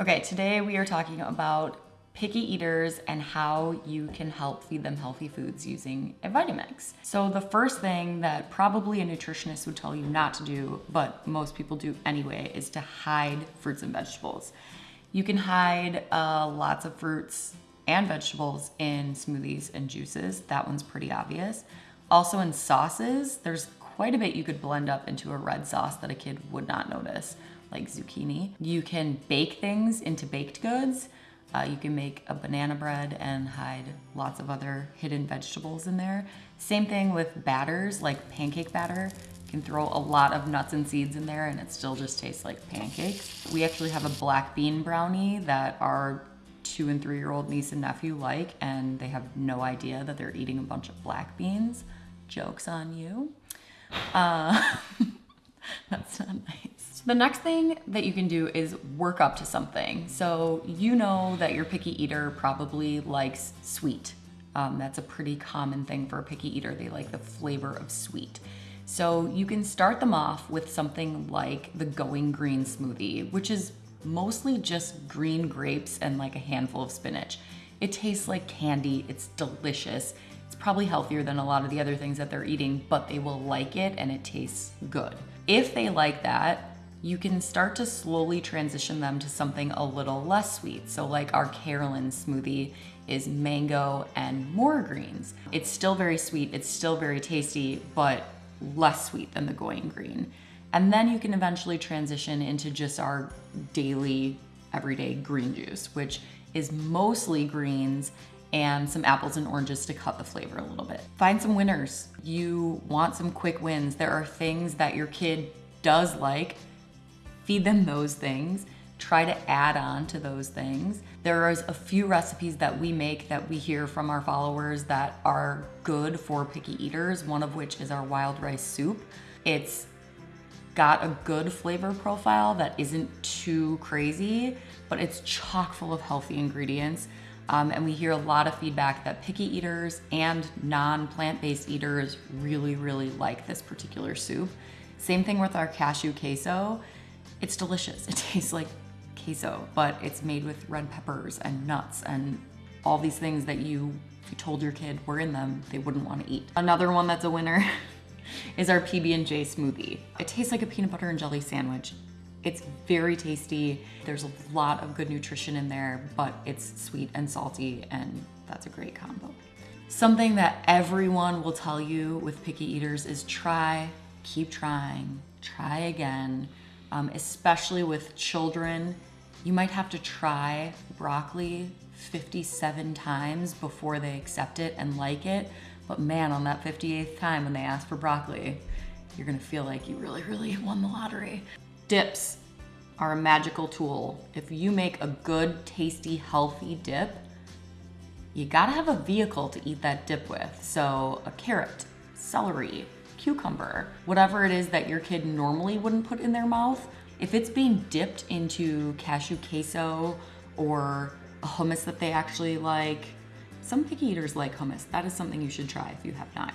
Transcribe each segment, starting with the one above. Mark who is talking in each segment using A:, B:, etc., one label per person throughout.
A: Okay, today we are talking about picky eaters and how you can help feed them healthy foods using a Vitamix. So the first thing that probably a nutritionist would tell you not to do, but most people do anyway, is to hide fruits and vegetables. You can hide uh, lots of fruits and vegetables in smoothies and juices. That one's pretty obvious. Also in sauces, there's quite a bit you could blend up into a red sauce that a kid would not notice, like zucchini. You can bake things into baked goods. Uh, you can make a banana bread and hide lots of other hidden vegetables in there. Same thing with batters, like pancake batter. You can throw a lot of nuts and seeds in there and it still just tastes like pancakes. We actually have a black bean brownie that our two and three year old niece and nephew like and they have no idea that they're eating a bunch of black beans. Joke's on you. Uh, that's not nice. The next thing that you can do is work up to something. So you know that your picky eater probably likes sweet. Um, that's a pretty common thing for a picky eater. They like the flavor of sweet. So you can start them off with something like the Going Green smoothie, which is mostly just green grapes and like a handful of spinach. It tastes like candy, it's delicious. It's probably healthier than a lot of the other things that they're eating, but they will like it and it tastes good. If they like that, you can start to slowly transition them to something a little less sweet. So like our Carolyn smoothie is mango and more greens. It's still very sweet, it's still very tasty, but less sweet than the going green. And then you can eventually transition into just our daily, everyday green juice, which is mostly greens and some apples and oranges to cut the flavor a little bit. Find some winners. You want some quick wins. There are things that your kid does like feed them those things, try to add on to those things. There is a few recipes that we make that we hear from our followers that are good for picky eaters, one of which is our wild rice soup. It's got a good flavor profile that isn't too crazy, but it's chock full of healthy ingredients. Um, and we hear a lot of feedback that picky eaters and non-plant-based eaters really, really like this particular soup. Same thing with our cashew queso. It's delicious. It tastes like queso, but it's made with red peppers and nuts and all these things that you, you told your kid were in them, they wouldn't want to eat. Another one that's a winner is our PB&J smoothie. It tastes like a peanut butter and jelly sandwich. It's very tasty. There's a lot of good nutrition in there, but it's sweet and salty, and that's a great combo. Something that everyone will tell you with picky eaters is try, keep trying, try again um, especially with children. You might have to try broccoli 57 times before they accept it and like it. But man, on that 58th time when they ask for broccoli, you're gonna feel like you really, really won the lottery. Dips are a magical tool. If you make a good, tasty, healthy dip, you gotta have a vehicle to eat that dip with. So a carrot, celery, cucumber, whatever it is that your kid normally wouldn't put in their mouth, if it's being dipped into cashew queso or a hummus that they actually like, some picky eaters like hummus. That is something you should try if you have not.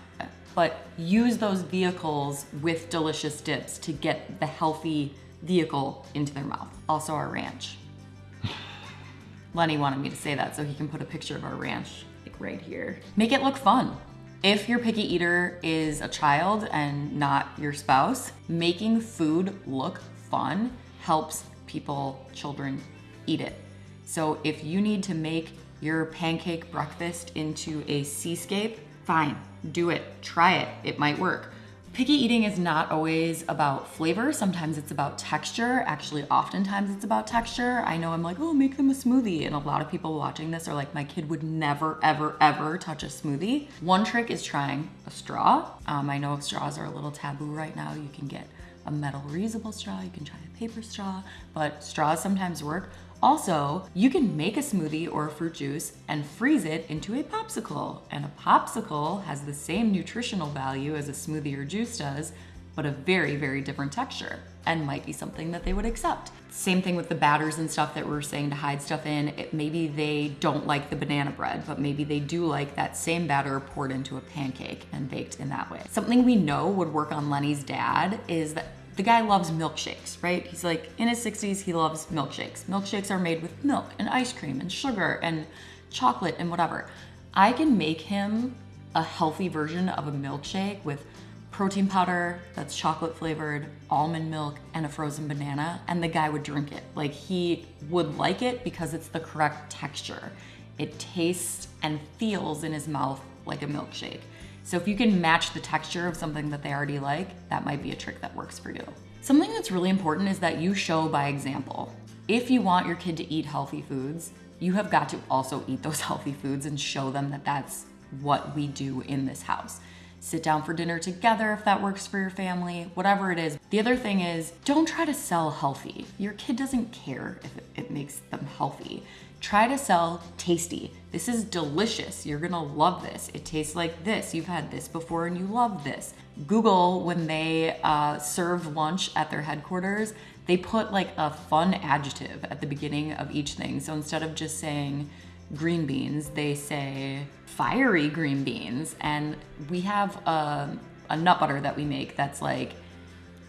A: But use those vehicles with delicious dips to get the healthy vehicle into their mouth. Also our ranch. Lenny wanted me to say that so he can put a picture of our ranch like right here. Make it look fun. If your picky eater is a child and not your spouse, making food look fun helps people, children, eat it. So if you need to make your pancake breakfast into a seascape, fine, do it, try it, it might work. Picky eating is not always about flavor. Sometimes it's about texture. Actually, oftentimes it's about texture. I know I'm like, oh, make them a smoothie. And a lot of people watching this are like, my kid would never, ever, ever touch a smoothie. One trick is trying a straw. Um, I know straws are a little taboo right now. You can get a metal reusable straw, you can try a paper straw, but straws sometimes work. Also, you can make a smoothie or a fruit juice and freeze it into a popsicle. And a popsicle has the same nutritional value as a smoothie or juice does, but a very, very different texture and might be something that they would accept. Same thing with the batters and stuff that we're saying to hide stuff in. It, maybe they don't like the banana bread, but maybe they do like that same batter poured into a pancake and baked in that way. Something we know would work on Lenny's dad is that the guy loves milkshakes, right? He's like in his 60s, he loves milkshakes. Milkshakes are made with milk and ice cream and sugar and chocolate and whatever. I can make him a healthy version of a milkshake with protein powder that's chocolate flavored, almond milk, and a frozen banana, and the guy would drink it. Like he would like it because it's the correct texture. It tastes and feels in his mouth like a milkshake. So if you can match the texture of something that they already like, that might be a trick that works for you. Something that's really important is that you show by example. If you want your kid to eat healthy foods, you have got to also eat those healthy foods and show them that that's what we do in this house sit down for dinner together if that works for your family, whatever it is. The other thing is don't try to sell healthy. Your kid doesn't care if it makes them healthy. Try to sell tasty. This is delicious. You're gonna love this. It tastes like this. You've had this before and you love this. Google, when they uh, serve lunch at their headquarters, they put like a fun adjective at the beginning of each thing. So instead of just saying, green beans, they say fiery green beans. And we have a, a nut butter that we make that's like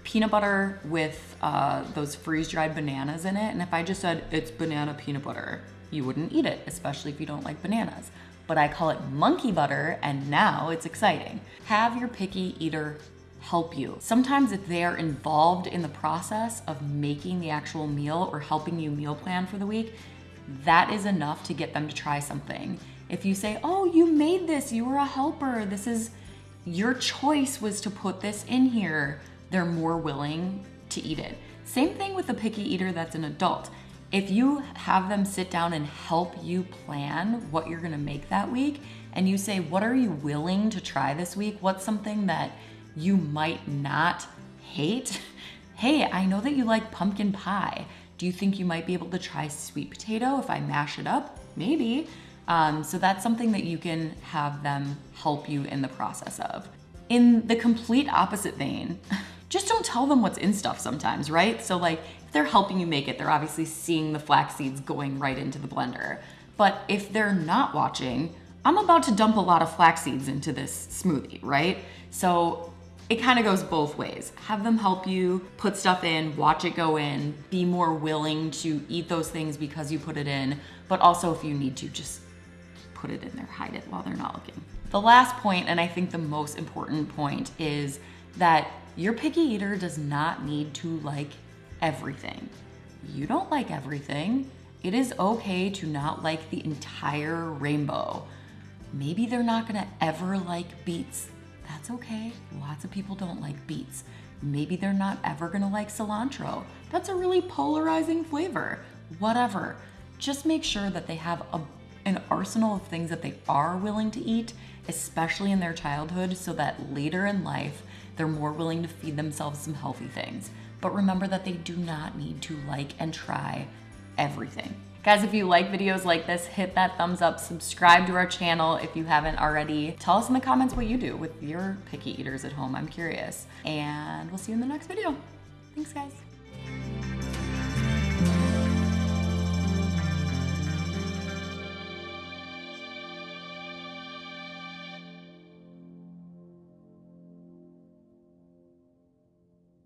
A: peanut butter with uh, those freeze dried bananas in it. And if I just said it's banana peanut butter, you wouldn't eat it, especially if you don't like bananas. But I call it monkey butter, and now it's exciting. Have your picky eater help you. Sometimes if they are involved in the process of making the actual meal or helping you meal plan for the week, that is enough to get them to try something. If you say, oh, you made this, you were a helper, this is your choice was to put this in here, they're more willing to eat it. Same thing with a picky eater that's an adult. If you have them sit down and help you plan what you're gonna make that week, and you say, what are you willing to try this week? What's something that you might not hate? Hey, I know that you like pumpkin pie. Do you think you might be able to try sweet potato if I mash it up? Maybe. Um, so that's something that you can have them help you in the process of. In the complete opposite vein, just don't tell them what's in stuff sometimes, right? So like if they're helping you make it, they're obviously seeing the flax seeds going right into the blender. But if they're not watching, I'm about to dump a lot of flax seeds into this smoothie, right? So it kind of goes both ways. Have them help you put stuff in, watch it go in, be more willing to eat those things because you put it in, but also if you need to, just put it in there, hide it while they're not looking. The last point, and I think the most important point, is that your picky eater does not need to like everything. You don't like everything. It is okay to not like the entire rainbow. Maybe they're not gonna ever like beets that's okay. Lots of people don't like beets. Maybe they're not ever gonna like cilantro. That's a really polarizing flavor. Whatever. Just make sure that they have a, an arsenal of things that they are willing to eat, especially in their childhood, so that later in life, they're more willing to feed themselves some healthy things. But remember that they do not need to like and try everything. Guys, if you like videos like this, hit that thumbs up, subscribe to our channel if you haven't already. Tell us in the comments what you do with your picky eaters at home. I'm curious. And we'll see you in the next video. Thanks, guys.